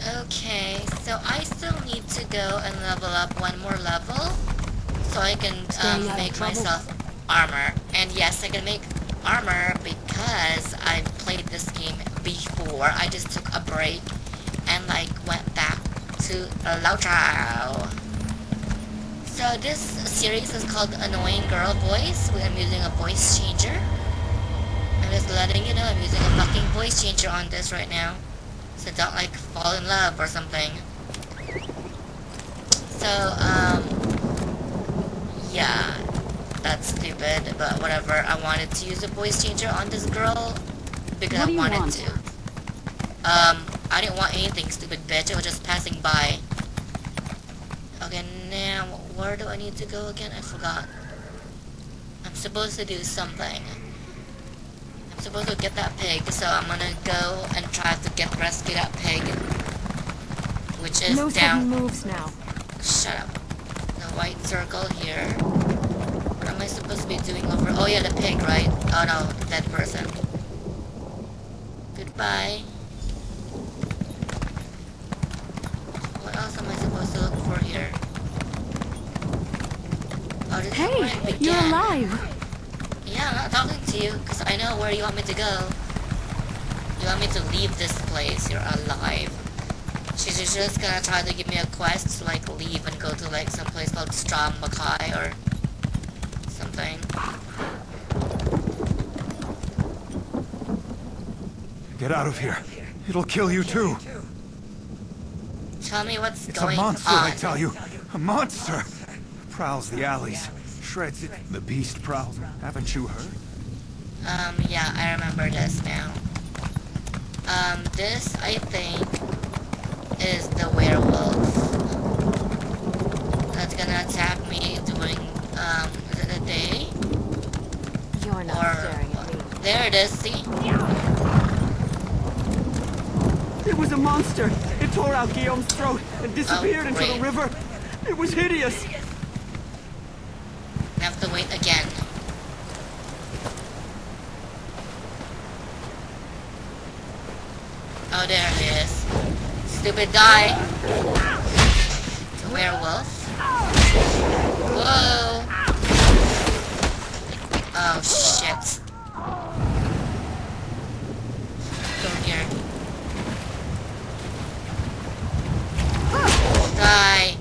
Okay, so I still need to go and level up one more level so I can um, make myself armor. And yes, I can make armor because I've played this game before. I just took a break and like went back to Lautaro. So this series is called Annoying Girl Voice. I'm using a voice changer. I'm just letting you know I'm using a fucking voice changer on this right now. So don't like fall in love or something. So, um, yeah, that's stupid, but whatever. I wanted to use a voice changer on this girl because I wanted want? to. Um, I didn't want anything, stupid bitch. I was just passing by. Okay, now, where do I need to go again? I forgot. I'm supposed to do something. Supposed to get that pig, so I'm gonna go and try to get rescue that pig. Which is no down. moves now. Shut up. The white circle here. What am I supposed to be doing over? Oh yeah, the pig, right? Oh no, dead person. Goodbye. What else am I supposed to look for here? Oh, this is where it Hey, you're alive. Yeah, I'm not talking to you, because I know where you want me to go. You want me to leave this place, you're alive. She's just gonna try to give me a quest to like leave and go to like some place called Strom Makai or something. Get out of here. It'll kill you too. Tell me what's It's going a monster, on. I tell you. A monster. Prowls the alleys. Shreds. The beast prowls. Haven't you heard? Um, yeah, I remember this now. Um, this, I think, is the werewolf. That's gonna attack me during, um, is it a day? You're not Or- staring at me. There it is, see? It was a monster. It tore out Guillaume's throat and disappeared into the river. It was hideous. I have to wait again. Oh, there it is. Stupid guy. A werewolf. Whoa. Oh, shit. Go here. Die.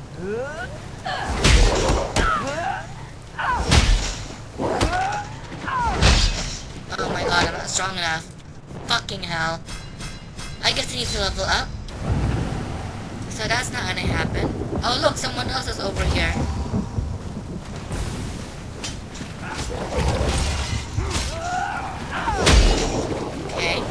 Oh my god, I'm not strong enough. Fucking hell. I guess I need to level up. So that's not gonna happen. Oh look, someone else is over here. Okay.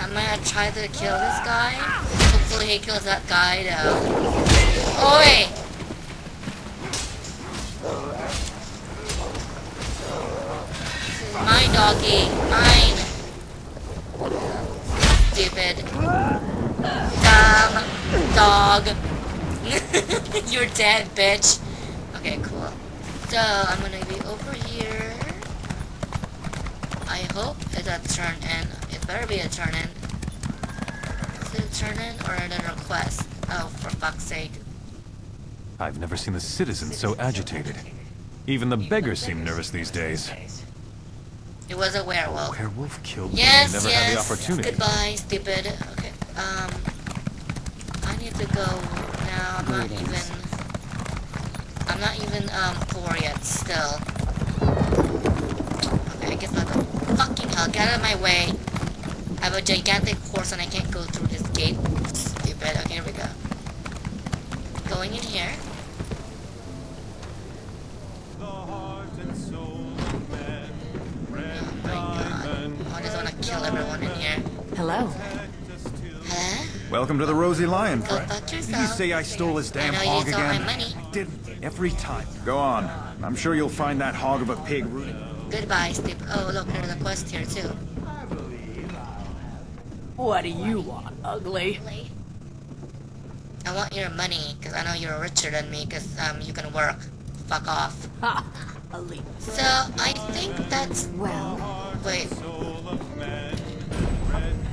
I'm gonna try to kill this guy. He kills that guy though. Oi! My doggy. Mine. Stupid. Dumb dog. You're dead, bitch. Okay, cool. So, I'm gonna be over here. I hope it's a turn in. It better be a turn in. Is turn in or another quest? Oh, for fuck's sake. I've never seen the citizens so agitated. Even the beggars seem nervous these days. It was a werewolf. Werewolf killed me Yes, and never yes. had the opportunity. Goodbye, stupid. Okay. Um, I need to go now. I'm not even. I'm not even um poor yet. Still. Okay, I guess I'll go. Fucking hell! Get out of my way. I have a gigantic horse and I can't go through this gate. Stupid. Okay, here we go. Going in here. Oh my god. I just want to kill everyone in here. Hello. Huh? Welcome to the Rosy Lion, friend. Did you say I stole his damn I know hog you stole my again? money. I did every time. Go on. I'm sure you'll find that hog of a pig rooting. Goodbye, Steve. Oh, look, there's a quest here, too. What do you want, ugly? I want your money, because I know you're richer than me, because um, you can work. Fuck off. Ha! Elite. So, I think that's... Well, Wait,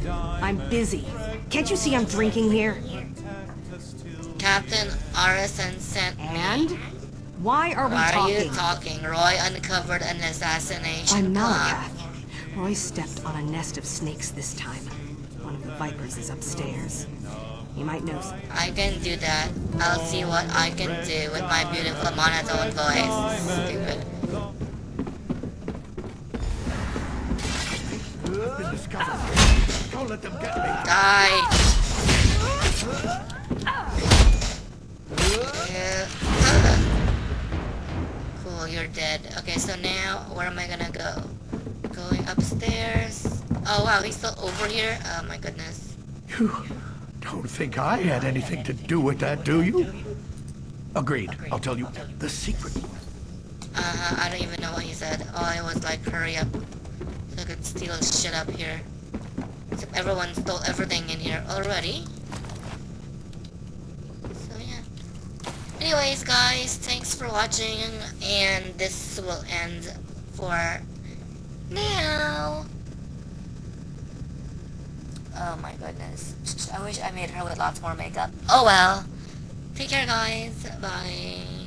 I'm busy. Can't you see I'm drinking here? Captain Arison sent me... And? Why are we Why are talking? you talking? Roy uncovered an assassination I'm not, Roy stepped on a nest of snakes this time. One of the vipers is upstairs. You might know some. I can do that. I'll see what I can do with my beautiful monotone voice. Stupid. Don't let them get me. Die! Cool, you're dead. Okay, so now, where am I gonna go? Going upstairs. Oh wow, he's still over here? Oh my goodness. You don't think I had anything to do with that, do you? Agreed. I'll tell you the secret. Uh-huh, I don't even know what he said. All it was like, hurry up. So I could steal his shit up here. Except everyone stole everything in here already. So yeah. Anyways, guys, thanks for watching, and this will end for now. Oh my goodness. I wish I made her with lots more makeup. Oh well. Take care, guys. Bye.